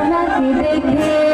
अपना देखे।